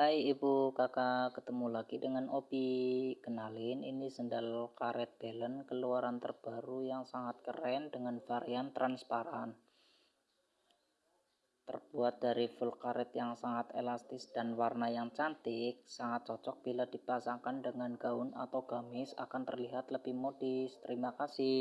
Hai ibu. Kakak ketemu lagi dengan Opi. Kenalin ini sendal karet balance keluaran terbaru yang sangat keren dengan varian transparan. Terbuat dari full karet yang sangat elastis dan warna yang cantik sangat cocok bila dipasangkan dengan gaun atau gamis akan terlihat lebih modis. Terima kasih.